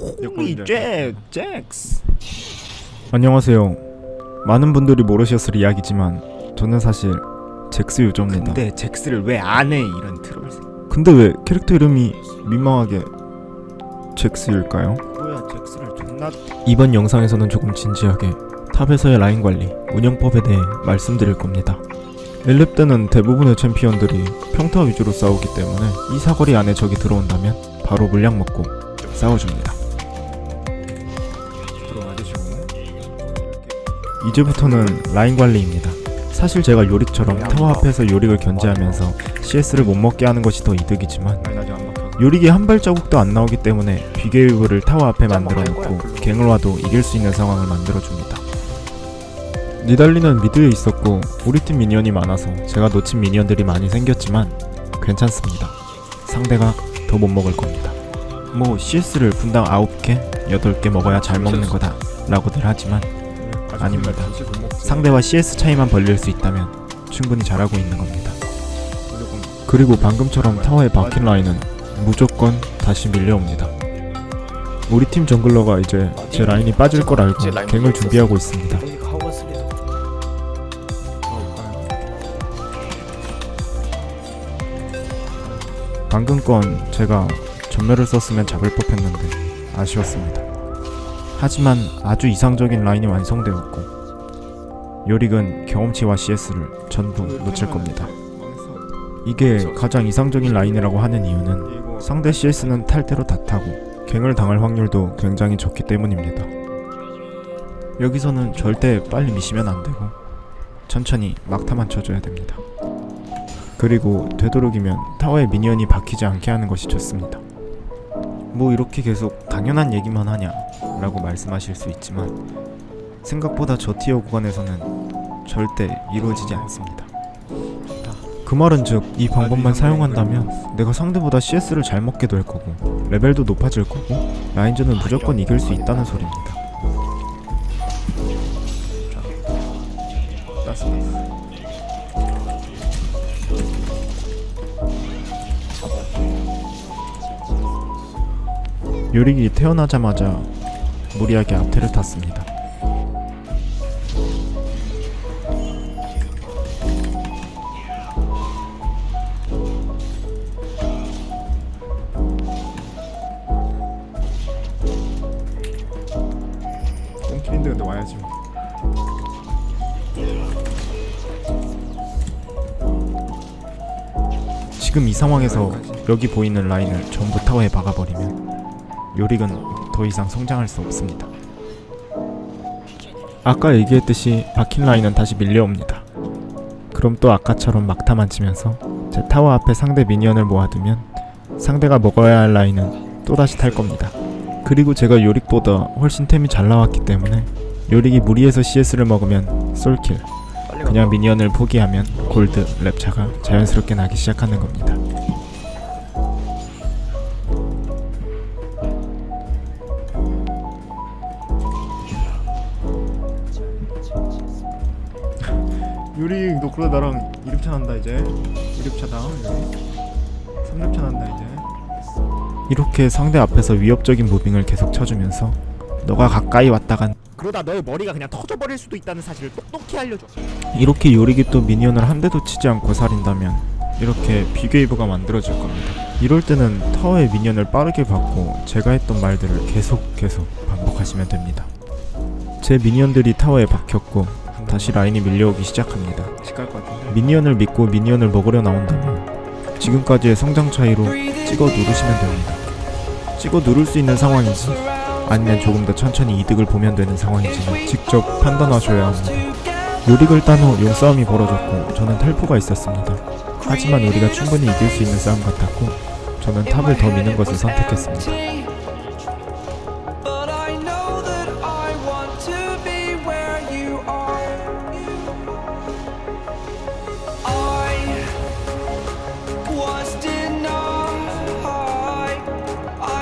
홀리 잭 잭스 안녕하세요. 많은 분들이 모르셨을 이야기지만 저는 사실 잭스 유저입니다. 근데, 근데 잭스를 왜 안 해 이런 트롤 왜 캐릭터 이름이 민망하게 잭스일까요? 뭐야 잭스를 존나 이번 영상에서는 조금 진지하게 탑에서의 라인 관리, 운영법에 대해 말씀드릴 겁니다. 1렙 때는 대부분의 챔피언들이 평타 위주로 싸우기 때문에 이 사거리 안에 적이 들어온다면 바로 물약 먹고 싸워줍니다. 이제부터는 라인 관리입니다. 사실 제가 요릭처럼 타워 앞에서 요릭을 견제하면서 CS를 못 먹게 하는 것이 더 이득이지만 요릭이 한 발자국도 안 나오기 때문에 big wave를 타워 앞에 만들어 놓고 갱을 와도 이길 수 있는 상황을 만들어 줍니다. 니달리는 미드에 있었고 우리 팀 미니언이 많아서 제가 놓친 미니언들이 많이 생겼지만 괜찮습니다. 상대가 더 못 먹을 겁니다. 뭐 CS를 분당 9개, 8개 먹어야 잘 먹는 거다 라고들 하지만 아닙니다. 상대와 CS 차이만 벌릴 수 있다면 충분히 잘하고 있는 겁니다. 그리고 방금처럼 타워에 박힌 라인은 무조건 다시 밀려옵니다. 우리 팀 정글러가 이제 제 라인이 빠질 걸 알고 갱을 준비하고 있습니다. 방금 건 제가 전멸을 썼으면 잡을 법했는데 아쉬웠습니다. 하지만 아주 이상적인 라인이 완성되었고 요릭은 경험치와 CS를 전부 놓칠 겁니다. 이게 가장 이상적인 라인이라고 하는 이유는 상대 CS는 탈퇴로 다 타고 갱을 당할 확률도 굉장히 적기 때문입니다. 여기서는 절대 빨리 미시면 안 되고 천천히 막타만 쳐줘야 됩니다. 그리고 되도록이면 타워에 미니언이 박히지 않게 하는 것이 좋습니다. 뭐 이렇게 계속 당연한 얘기만 하냐 라고 말씀하실 수 있지만 생각보다 저 티어 구간에서는 절대 이루어지지 않습니다. 그 말은 즉 이 방법만 사용한다면 내가 상대보다 CS를 잘 먹게 될 거고 레벨도 높아질 거고 라인전은 무조건 이길 수 있다는 소리입니다. 요릭이 태어나자마자 무리하게 앞태를 탔습니다. 똥킬인데 근데 와야지 뭐. 지금 이 상황에서 여기 보이는 라인을 전부 타워에 박아버리면 요릭은 더 이상 성장할 수 없습니다. 아까 얘기했듯이 박힌 라인은 다시 밀려옵니다. 그럼 또 아까처럼 막타만 치면서 제 타워 앞에 상대 미니언을 모아두면 상대가 먹어야 할 라인은 또다시 탈 겁니다. 그리고 제가 요릭보다 훨씬 템이 잘 나왔기 때문에 요릭이 무리해서 CS를 먹으면 솔킬 그냥 미니언을 포기하면 골드, 랩차가 자연스럽게 나기 시작하는 겁니다. 그러다 나랑 2렙차 난다 이제 2렙차다 유리 3렙차 난다 이제 이렇게 상대 앞에서 위협적인 무빙을 계속 쳐주면서 너가 가까이 왔다간 그러다 너의 머리가 그냥 터져버릴 수도 있다는 사실을 똑똑히 알려줘 이렇게 요릭이 또 미니언을 한 대도 치지 않고 살인다면 이렇게 big wave가 만들어질 겁니다. 이럴 때는 타워에 미니언을 빠르게 박고 제가 했던 말들을 계속 계속 반복하시면 됩니다. 제 미니언들이 타워에 박혔고 다시 라인이 밀려오기 시작합니다. 미니언을 믿고 미니언을 먹으려 나온다면 지금까지의 성장 차이로 찍어 누르시면 됩니다. 찍어 누를 수 있는 상황인지 아니면 조금 더 천천히 이득을 보면 되는 상황인지는 직접 판단하셔야 합니다. 요릭을 딴 후 용싸움이 벌어졌고 저는 텔포가 있었습니다. 하지만 우리가 충분히 이길 수 있는 싸움 같았고 저는 탑을 더 미는 것을 선택했습니다.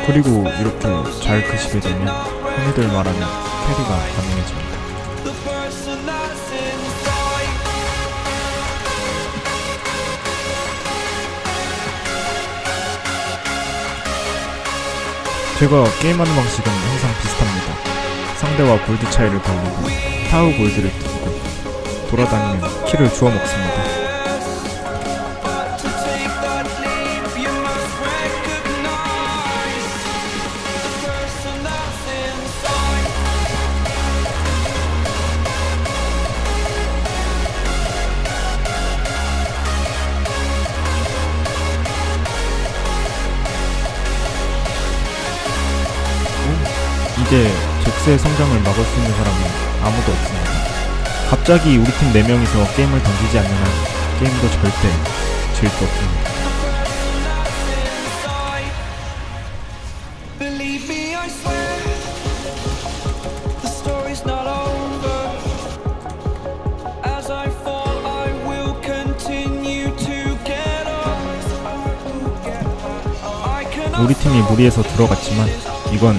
그리고 이렇게 잘 크시게 되면 흔히들 말하는 캐리가 가능해집니다. 제가 게임하는 방식은 항상 비슷합니다. 상대와 골드 차이를 벌리고 타우 골드를 뜯고 돌아다니며 키를 주워 먹습니다. 이제 잭스의 성장을 막을 수 있는 사람은 아무도 없습니다. 갑자기 우리 팀 4명이서 게임을 던지지 않는 한 게임도 절대 질 수 없습니다. 우리 팀이 무리해서 들어갔지만 이건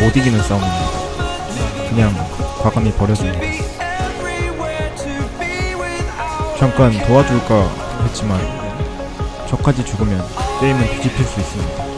못 이기는 싸움입니다. 그냥 과감히 be without. 잠깐 도와줄까 했지만 저까지 죽으면 게임은 뒤집힐 수 있습니다.